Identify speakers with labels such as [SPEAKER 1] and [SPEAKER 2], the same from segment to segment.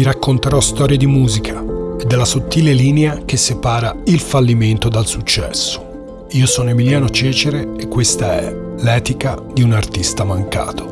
[SPEAKER 1] vi racconterò storie di musica e della sottile linea che separa il fallimento dal successo. Io sono Emiliano Cecere e questa è l'etica di un artista mancato.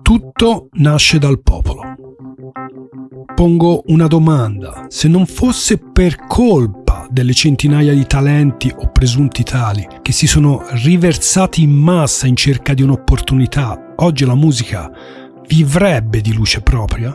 [SPEAKER 1] Tutto nasce dal popolo. Pongo una domanda. Se non fosse per colpa delle centinaia di talenti o presunti tali che si sono riversati in massa in cerca di un'opportunità, oggi la musica vivrebbe di luce propria?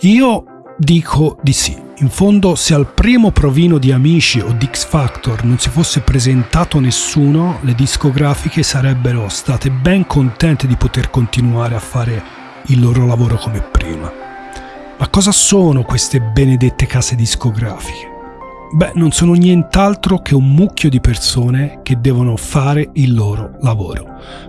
[SPEAKER 1] Io dico di sì. In fondo, se al primo provino di Amici o di X Factor non si fosse presentato nessuno, le discografiche sarebbero state ben contente di poter continuare a fare il loro lavoro come prima. Ma cosa sono queste benedette case discografiche? Beh, non sono nient'altro che un mucchio di persone che devono fare il loro lavoro,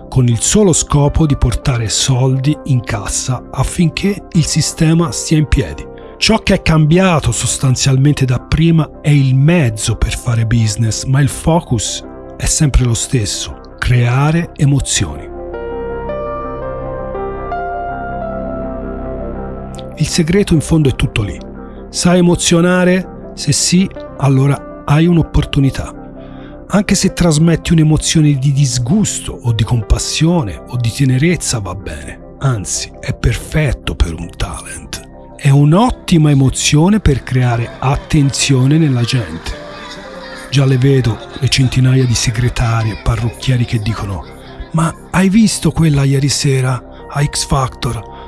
[SPEAKER 1] con il solo scopo di portare soldi in cassa affinché il sistema stia in piedi. Ciò che è cambiato sostanzialmente da prima è il mezzo per fare business, ma il focus è sempre lo stesso, creare emozioni. Il segreto in fondo è tutto lì. Sai emozionare? Se sì, allora hai un'opportunità. Anche se trasmetti un'emozione di disgusto o di compassione o di tenerezza va bene. Anzi, è perfetto per un talent è un'ottima emozione per creare attenzione nella gente. Già le vedo le centinaia di segretari e parrucchieri che dicono ma hai visto quella ieri sera a X Factor?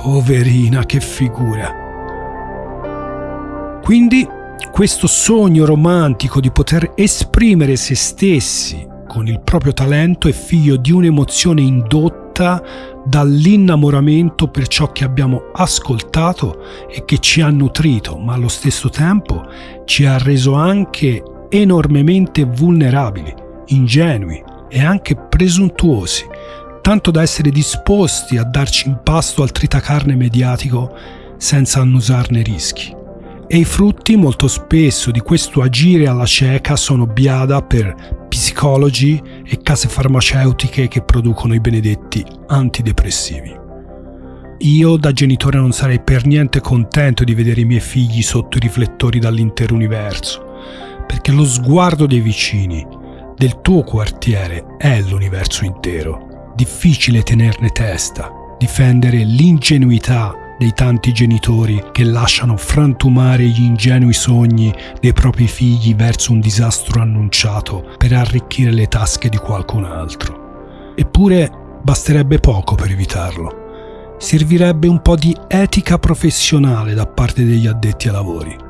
[SPEAKER 1] Poverina, che figura. Quindi questo sogno romantico di poter esprimere se stessi con il proprio talento è figlio di un'emozione indotta dall'innamoramento per ciò che abbiamo ascoltato e che ci ha nutrito, ma allo stesso tempo ci ha reso anche enormemente vulnerabili, ingenui e anche presuntuosi, tanto da essere disposti a darci in pasto al tritacarne mediatico senza annusarne rischi. E i frutti molto spesso di questo agire alla cieca sono biada per psicologi e case farmaceutiche che producono i benedetti antidepressivi. Io da genitore non sarei per niente contento di vedere i miei figli sotto i riflettori dall'intero universo, perché lo sguardo dei vicini, del tuo quartiere, è l'universo intero. Difficile tenerne testa, difendere l'ingenuità dei tanti genitori che lasciano frantumare gli ingenui sogni dei propri figli verso un disastro annunciato per arricchire le tasche di qualcun altro. Eppure basterebbe poco per evitarlo. Servirebbe un po' di etica professionale da parte degli addetti ai lavori.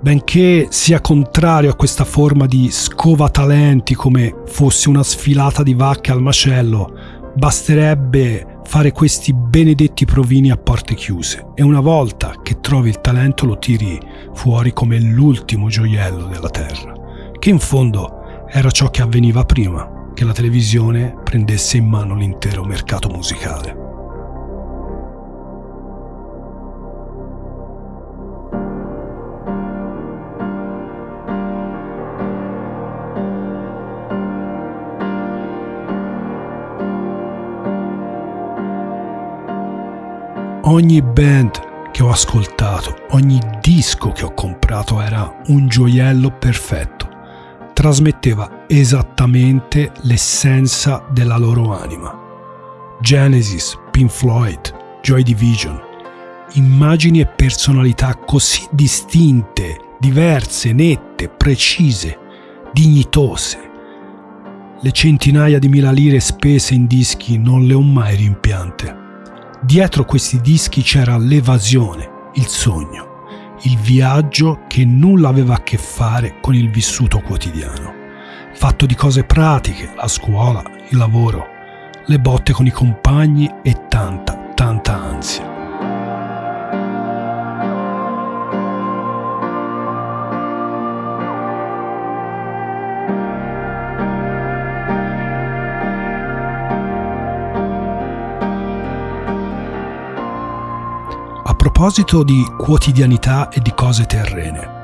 [SPEAKER 1] Benché sia contrario a questa forma di scova-talenti come fosse una sfilata di vacche al macello, basterebbe fare questi benedetti provini a porte chiuse e una volta che trovi il talento lo tiri fuori come l'ultimo gioiello della terra, che in fondo era ciò che avveniva prima che la televisione prendesse in mano l'intero mercato musicale. Ogni band che ho ascoltato, ogni disco che ho comprato era un gioiello perfetto. Trasmetteva esattamente l'essenza della loro anima. Genesis, Pink Floyd, Joy Division. Immagini e personalità così distinte, diverse, nette, precise, dignitose. Le centinaia di mila lire spese in dischi non le ho mai rimpiante. Dietro questi dischi c'era l'evasione, il sogno, il viaggio che nulla aveva a che fare con il vissuto quotidiano, fatto di cose pratiche, la scuola, il lavoro, le botte con i compagni e tanta, proposito di quotidianità e di cose terrene,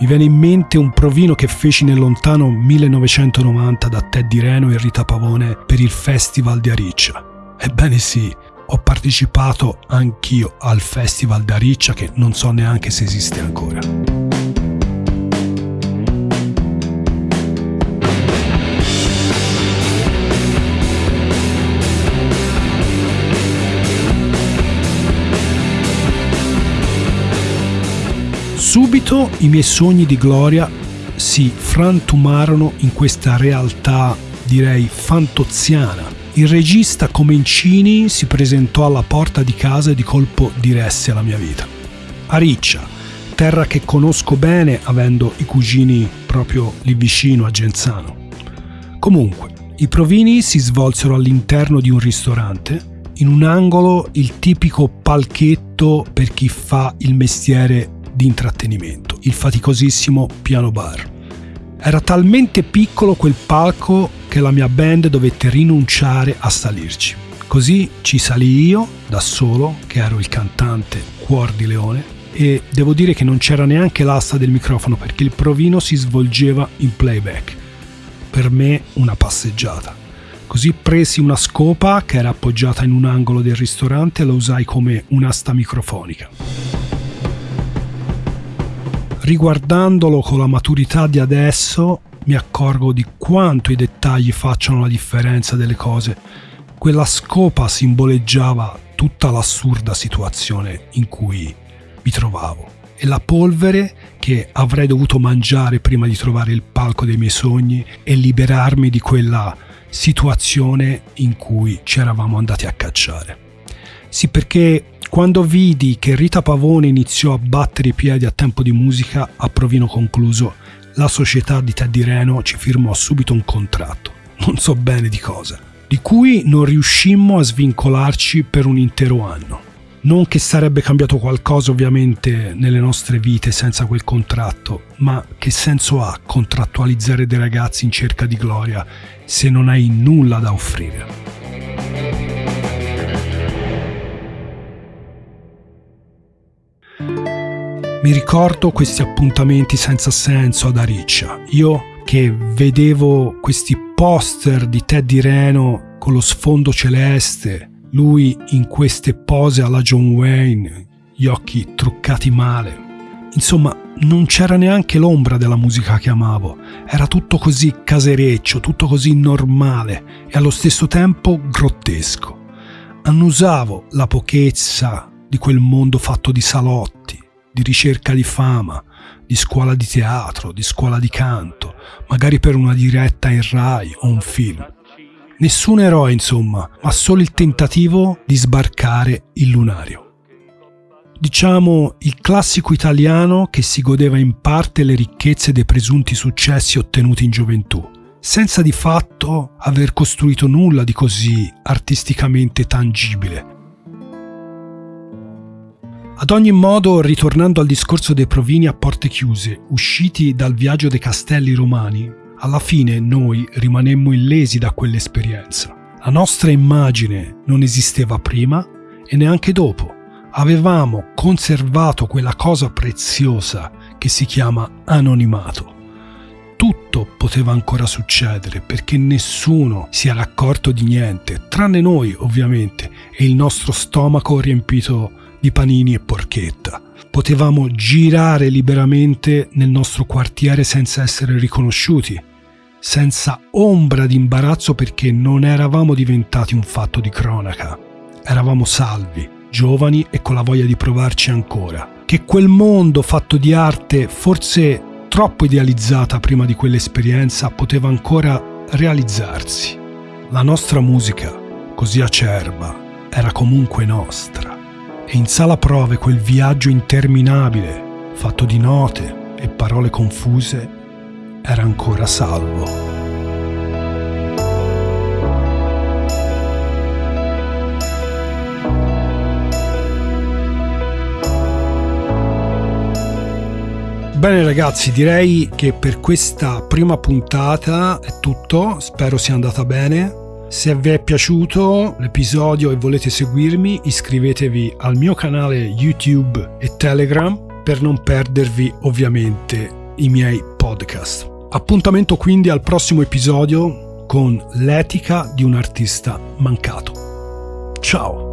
[SPEAKER 1] Mi viene in mente un provino che feci nel lontano 1990 da Teddy Reno e Rita Pavone per il Festival di Ariccia. Ebbene sì, ho partecipato anch'io al Festival di Ariccia che non so neanche se esiste ancora. Subito i miei sogni di gloria si frantumarono in questa realtà, direi, fantoziana. Il regista Comencini si presentò alla porta di casa e di colpo diresse alla mia vita. A Riccia, terra che conosco bene avendo i cugini proprio lì vicino a Genzano. Comunque, i provini si svolsero all'interno di un ristorante, in un angolo il tipico palchetto per chi fa il mestiere di intrattenimento, il faticosissimo piano bar. Era talmente piccolo quel palco che la mia band dovette rinunciare a salirci. Così ci salì io, da solo, che ero il cantante Cuor di Leone, e devo dire che non c'era neanche l'asta del microfono perché il provino si svolgeva in playback. Per me una passeggiata. Così presi una scopa che era appoggiata in un angolo del ristorante e la usai come un'asta microfonica riguardandolo con la maturità di adesso mi accorgo di quanto i dettagli facciano la differenza delle cose. Quella scopa simboleggiava tutta l'assurda situazione in cui mi trovavo e la polvere che avrei dovuto mangiare prima di trovare il palco dei miei sogni e liberarmi di quella situazione in cui ci eravamo andati a cacciare. Sì, perché quando vidi che Rita Pavone iniziò a battere i piedi a tempo di musica, a provino concluso, la società di Teddy Reno ci firmò subito un contratto, non so bene di cosa, di cui non riuscimmo a svincolarci per un intero anno. Non che sarebbe cambiato qualcosa ovviamente nelle nostre vite senza quel contratto, ma che senso ha contrattualizzare dei ragazzi in cerca di gloria se non hai nulla da offrire? Mi ricordo questi appuntamenti senza senso ad Ariccia. Io che vedevo questi poster di Teddy Reno con lo sfondo celeste, lui in queste pose alla John Wayne, gli occhi truccati male. Insomma, non c'era neanche l'ombra della musica che amavo. Era tutto così casereccio, tutto così normale e allo stesso tempo grottesco. Annusavo la pochezza di quel mondo fatto di salotti, di ricerca di fama, di scuola di teatro, di scuola di canto, magari per una diretta in Rai o un film. Nessun eroe, insomma, ma solo il tentativo di sbarcare il lunario. Diciamo il classico italiano che si godeva in parte le ricchezze dei presunti successi ottenuti in gioventù, senza di fatto aver costruito nulla di così artisticamente tangibile ad ogni modo, ritornando al discorso dei provini a porte chiuse, usciti dal viaggio dei castelli romani, alla fine noi rimanemmo illesi da quell'esperienza. La nostra immagine non esisteva prima e neanche dopo. Avevamo conservato quella cosa preziosa che si chiama anonimato. Tutto poteva ancora succedere perché nessuno si era accorto di niente, tranne noi ovviamente, e il nostro stomaco riempito di panini e porchetta. Potevamo girare liberamente nel nostro quartiere senza essere riconosciuti, senza ombra di imbarazzo perché non eravamo diventati un fatto di cronaca. Eravamo salvi, giovani e con la voglia di provarci ancora. Che quel mondo fatto di arte, forse troppo idealizzata prima di quell'esperienza, poteva ancora realizzarsi. La nostra musica, così acerba, era comunque nostra e in sala prove quel viaggio interminabile, fatto di note e parole confuse, era ancora salvo. Bene ragazzi, direi che per questa prima puntata è tutto, spero sia andata bene. Se vi è piaciuto l'episodio e volete seguirmi, iscrivetevi al mio canale YouTube e Telegram per non perdervi ovviamente i miei podcast. Appuntamento quindi al prossimo episodio con l'etica di un artista mancato. Ciao!